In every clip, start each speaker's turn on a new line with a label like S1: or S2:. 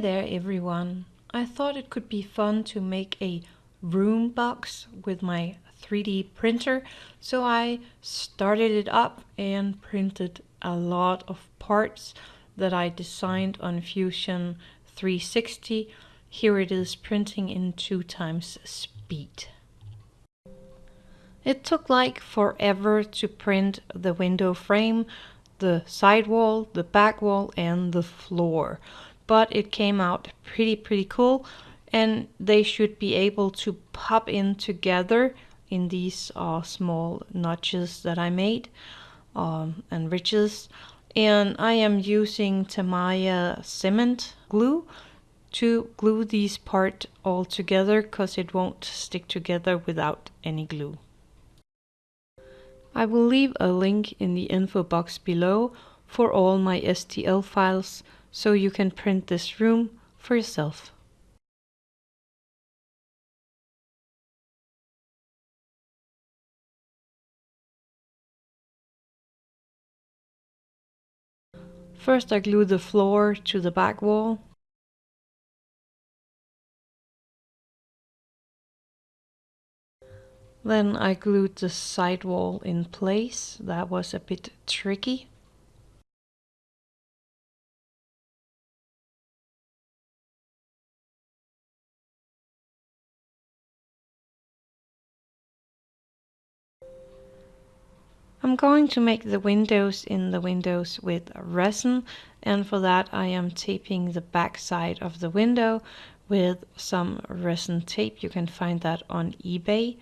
S1: there everyone! I thought it could be fun to make a room box with my 3D printer so I started it up and printed a lot of parts that I designed on Fusion 360. Here it is printing in two times speed. It took like forever to print the window frame, the side wall, the back wall and the floor. But it came out pretty pretty cool. And they should be able to pop in together in these uh, small notches that I made um, and ridges. And I am using Tamiya cement glue to glue these part all together because it won't stick together without any glue. I will leave a link in the info box below for all my STL files so you can print this room for yourself. First I glue the floor to the back wall. Then I glued the side wall in place. That was a bit tricky. I'm going to make the windows in the windows with resin and for that I am taping the back side of the window with some resin tape. You can find that on eBay.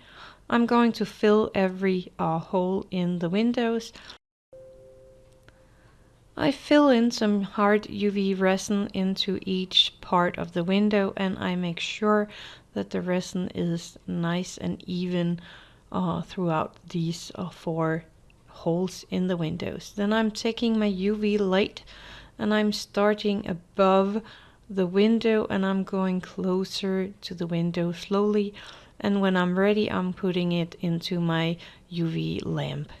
S1: I'm going to fill every uh, hole in the windows. I fill in some hard UV resin into each part of the window and I make sure that the resin is nice and even uh, throughout these uh, four holes in the windows. Then I'm taking my UV light and I'm starting above the window and I'm going closer to the window slowly and when I'm ready I'm putting it into my UV lamp.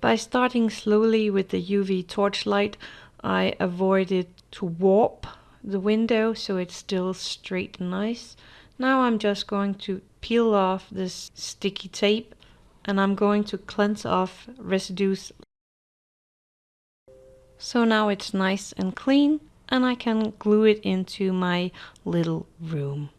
S1: By starting slowly with the UV torchlight I avoided to warp the window so it's still straight and nice. Now I'm just going to peel off this sticky tape and I'm going to cleanse off residues. So now it's nice and clean and I can glue it into my little room.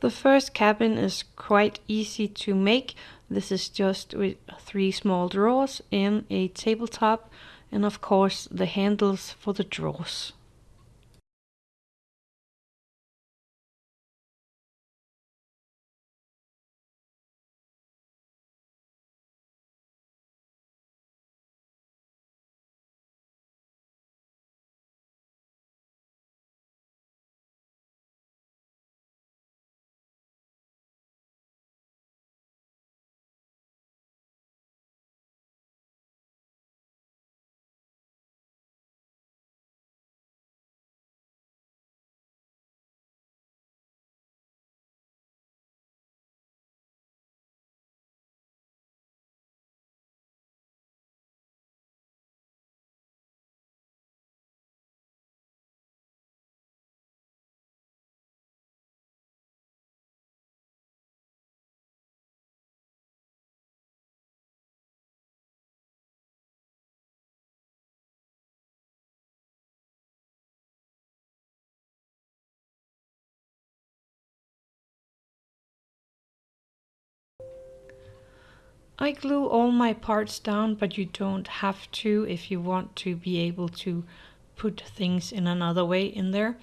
S1: The first cabin is quite easy to make. This is just with three small drawers and a tabletop and of course the handles for the drawers. I glue all my parts down, but you don't have to if you want to be able to put things in another way in there.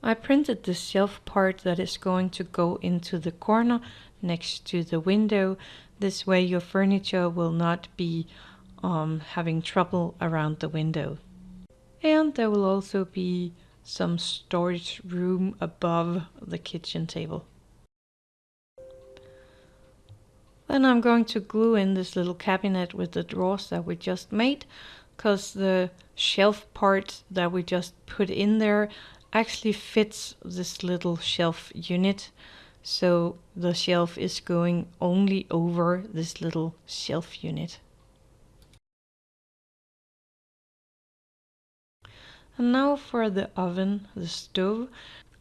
S1: I printed the shelf part that is going to go into the corner next to the window. This way your furniture will not be um, having trouble around the window. And there will also be some storage room above the kitchen table. Then I'm going to glue in this little cabinet with the drawers that we just made because the shelf part that we just put in there actually fits this little shelf unit so the shelf is going only over this little shelf unit. And now for the oven, the stove,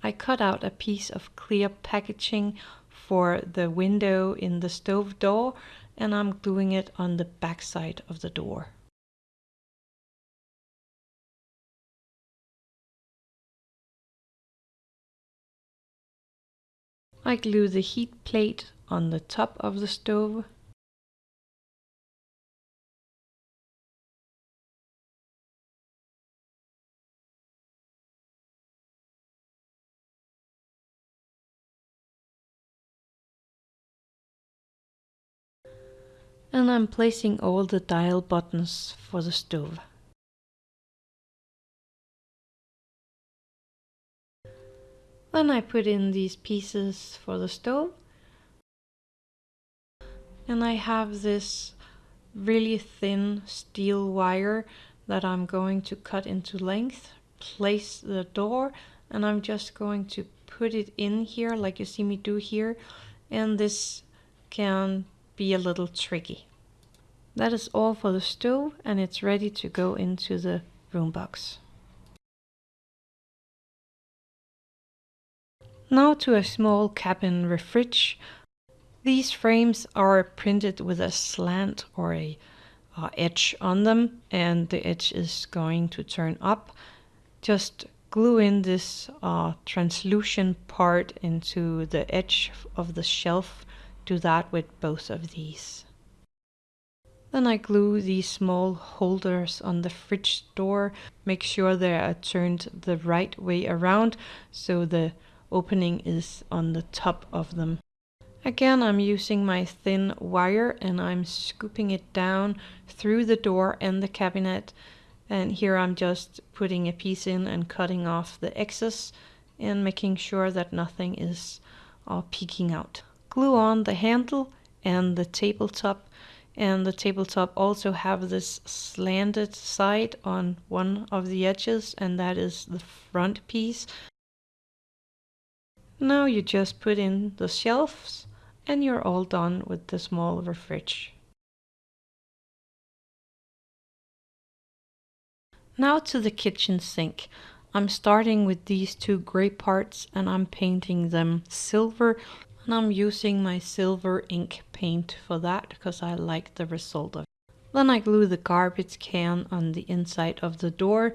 S1: I cut out a piece of clear packaging for the window in the stove door and I'm gluing it on the back side of the door. I glue the heat plate on the top of the stove. And I'm placing all the dial buttons for the stove. Then I put in these pieces for the stove. And I have this really thin steel wire that I'm going to cut into length, place the door, and I'm just going to put it in here like you see me do here. And this can be a little tricky. That is all for the stove and it's ready to go into the room box. Now to a small cabin refrige. These frames are printed with a slant or a uh, edge on them and the edge is going to turn up. Just glue in this uh, translucent part into the edge of the shelf. Do that with both of these. Then I glue these small holders on the fridge door. Make sure they are turned the right way around so the opening is on the top of them. Again, I'm using my thin wire and I'm scooping it down through the door and the cabinet. And here I'm just putting a piece in and cutting off the excess and making sure that nothing is uh, peeking out. Glue on the handle and the tabletop and the tabletop also have this slanted side on one of the edges and that is the front piece now you just put in the shelves and you're all done with the small fridge. Now to the kitchen sink. I'm starting with these two gray parts and I'm painting them silver and I'm using my silver ink paint for that because I like the result of it. Then I glue the garbage can on the inside of the door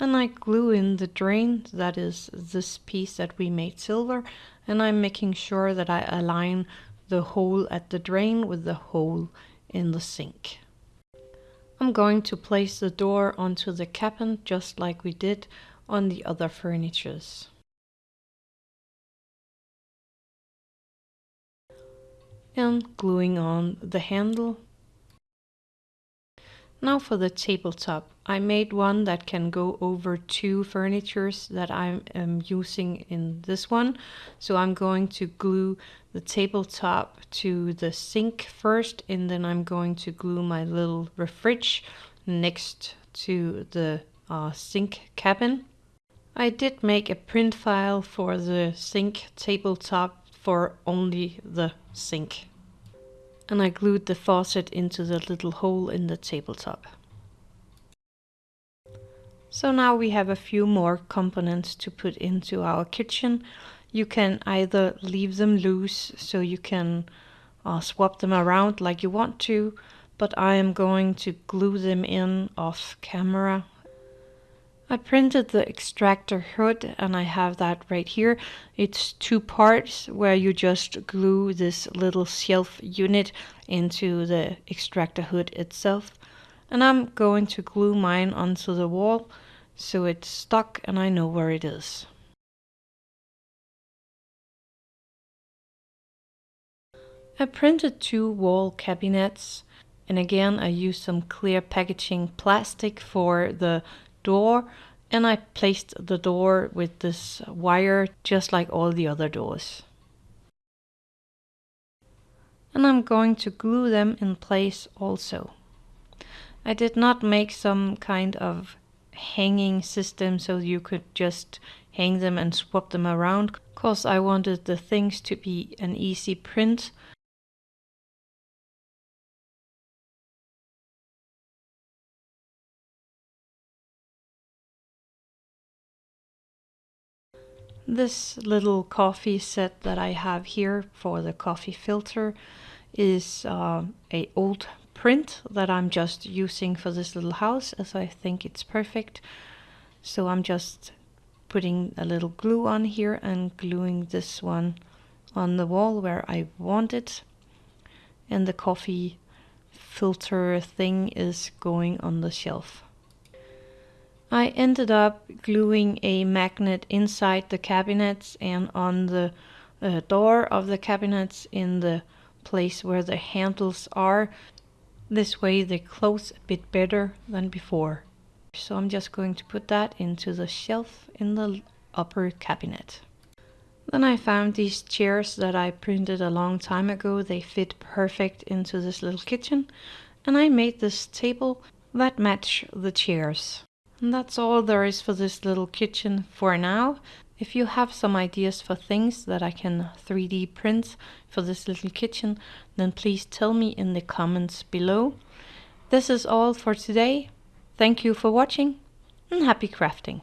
S1: and I glue in the drain, that is this piece that we made silver, and I'm making sure that I align the hole at the drain with the hole in the sink. I'm going to place the door onto the cabin just like we did on the other furnitures. And gluing on the handle now for the tabletop. I made one that can go over two furnitures that I am using in this one. So I'm going to glue the tabletop to the sink first and then I'm going to glue my little refrige next to the uh, sink cabin. I did make a print file for the sink tabletop for only the sink and I glued the faucet into the little hole in the tabletop. So now we have a few more components to put into our kitchen. You can either leave them loose so you can uh, swap them around like you want to, but I am going to glue them in off camera I printed the extractor hood and I have that right here. It's two parts where you just glue this little shelf unit into the extractor hood itself. And I'm going to glue mine onto the wall so it's stuck and I know where it is. I printed two wall cabinets and again I used some clear packaging plastic for the door and I placed the door with this wire just like all the other doors. And I'm going to glue them in place also. I did not make some kind of hanging system so you could just hang them and swap them around because I wanted the things to be an easy print. This little coffee set that I have here for the coffee filter is uh, a old print that I'm just using for this little house as I think it's perfect. So I'm just putting a little glue on here and gluing this one on the wall where I want it. And the coffee filter thing is going on the shelf. I ended up gluing a magnet inside the cabinets and on the uh, door of the cabinets in the place where the handles are this way they close a bit better than before. So I'm just going to put that into the shelf in the upper cabinet. Then I found these chairs that I printed a long time ago. They fit perfect into this little kitchen. And I made this table that match the chairs. And that's all there is for this little kitchen for now. If you have some ideas for things that I can 3D print for this little kitchen, then please tell me in the comments below. This is all for today. Thank you for watching and happy crafting.